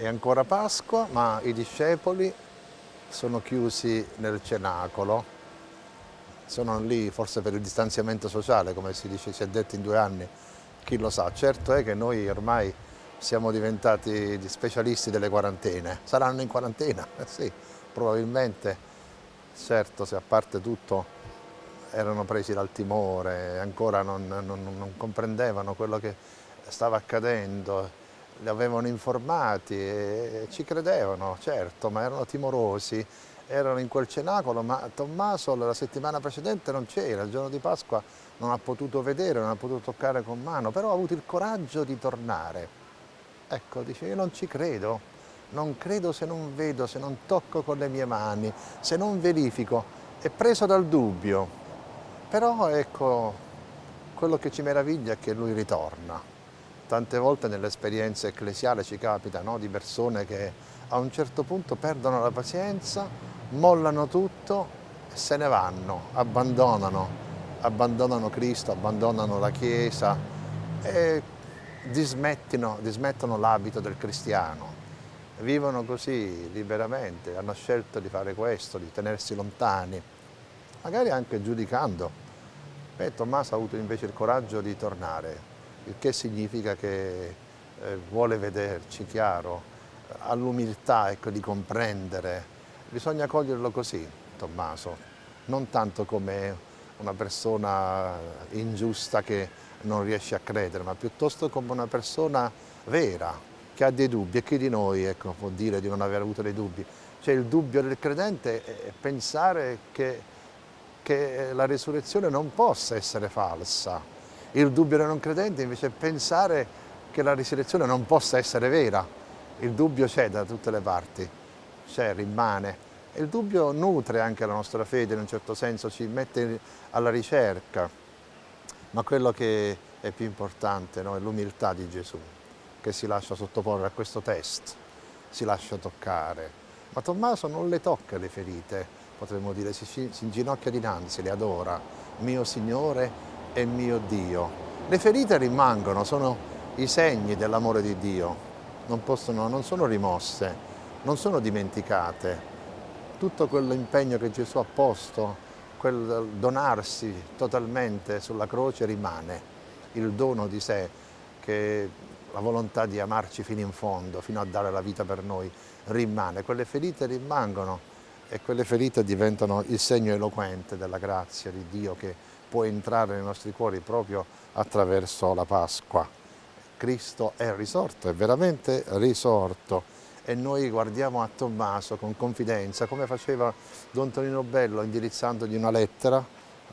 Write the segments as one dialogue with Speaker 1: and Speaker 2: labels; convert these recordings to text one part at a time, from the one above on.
Speaker 1: È ancora Pasqua, ma i discepoli sono chiusi nel cenacolo, sono lì forse per il distanziamento sociale, come si, dice, si è detto in due anni, chi lo sa. Certo è che noi ormai siamo diventati specialisti delle quarantene. Saranno in quarantena? Eh sì, probabilmente, certo, se a parte tutto erano presi dal timore, ancora non, non, non comprendevano quello che stava accadendo, li avevano informati e ci credevano, certo, ma erano timorosi, erano in quel cenacolo, ma Tommaso la settimana precedente non c'era, il giorno di Pasqua non ha potuto vedere, non ha potuto toccare con mano, però ha avuto il coraggio di tornare. Ecco, dice, io non ci credo, non credo se non vedo, se non tocco con le mie mani, se non verifico, è preso dal dubbio. Però ecco, quello che ci meraviglia è che lui ritorna. Tante volte nell'esperienza ecclesiale ci capita no, di persone che a un certo punto perdono la pazienza, mollano tutto e se ne vanno, abbandonano, abbandonano Cristo, abbandonano la Chiesa e dismettono, dismettono l'abito del cristiano. Vivono così liberamente, hanno scelto di fare questo, di tenersi lontani, magari anche giudicando. Beh, Tommaso ha avuto invece il coraggio di tornare, il che significa che eh, vuole vederci chiaro, ha l'umiltà ecco, di comprendere. Bisogna coglierlo così, Tommaso, non tanto come una persona ingiusta che non riesce a credere, ma piuttosto come una persona vera, che ha dei dubbi e chi di noi ecco, può dire di non aver avuto dei dubbi. Cioè il dubbio del credente è pensare che, che la risurrezione non possa essere falsa, il dubbio del non credente invece è pensare che la risurrezione non possa essere vera. Il dubbio c'è da tutte le parti, c'è, rimane. E il dubbio nutre anche la nostra fede in un certo senso, ci mette alla ricerca. Ma quello che è più importante no, è l'umiltà di Gesù, che si lascia sottoporre a questo test, si lascia toccare. Ma Tommaso non le tocca le ferite, potremmo dire, si, si inginocchia dinanzi, le adora. Mio Signore è mio Dio. Le ferite rimangono, sono i segni dell'amore di Dio, non, possono, non sono rimosse, non sono dimenticate. Tutto quell'impegno che Gesù ha posto, quel donarsi totalmente sulla croce rimane, il dono di sé, che la volontà di amarci fino in fondo, fino a dare la vita per noi, rimane. Quelle ferite rimangono e quelle ferite diventano il segno eloquente della grazia di Dio che può entrare nei nostri cuori proprio attraverso la Pasqua. Cristo è risorto, è veramente risorto e noi guardiamo a Tommaso con confidenza, come faceva Don Tonino Bello indirizzandogli una lettera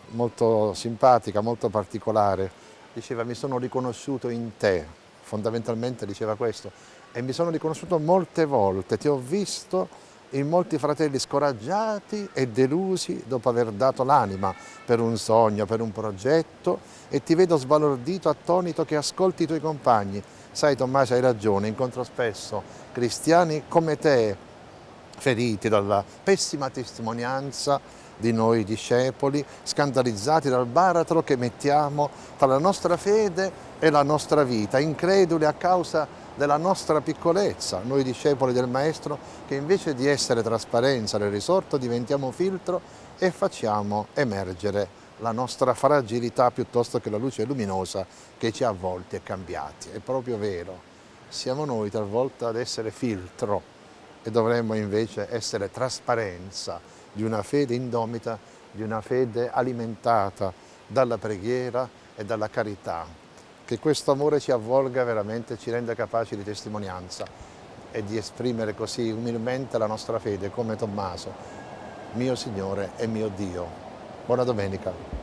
Speaker 1: molto simpatica, molto particolare. Diceva mi sono riconosciuto in te, fondamentalmente diceva questo, e mi sono riconosciuto molte volte, ti ho visto in molti fratelli scoraggiati e delusi dopo aver dato l'anima per un sogno, per un progetto e ti vedo sbalordito, attonito che ascolti i tuoi compagni. Sai Tommaso hai ragione, incontro spesso cristiani come te feriti dalla pessima testimonianza di noi discepoli, scandalizzati dal baratro che mettiamo tra la nostra fede e la nostra vita, increduli a causa della nostra piccolezza, noi discepoli del Maestro, che invece di essere trasparenza del risorto diventiamo filtro e facciamo emergere la nostra fragilità piuttosto che la luce luminosa che ci ha avvolti e cambiati. È proprio vero, siamo noi talvolta ad essere filtro e dovremmo invece essere trasparenza di una fede indomita, di una fede alimentata dalla preghiera e dalla carità, che questo amore ci avvolga veramente, ci renda capaci di testimonianza e di esprimere così umilmente la nostra fede come Tommaso, mio Signore e mio Dio. Buona domenica.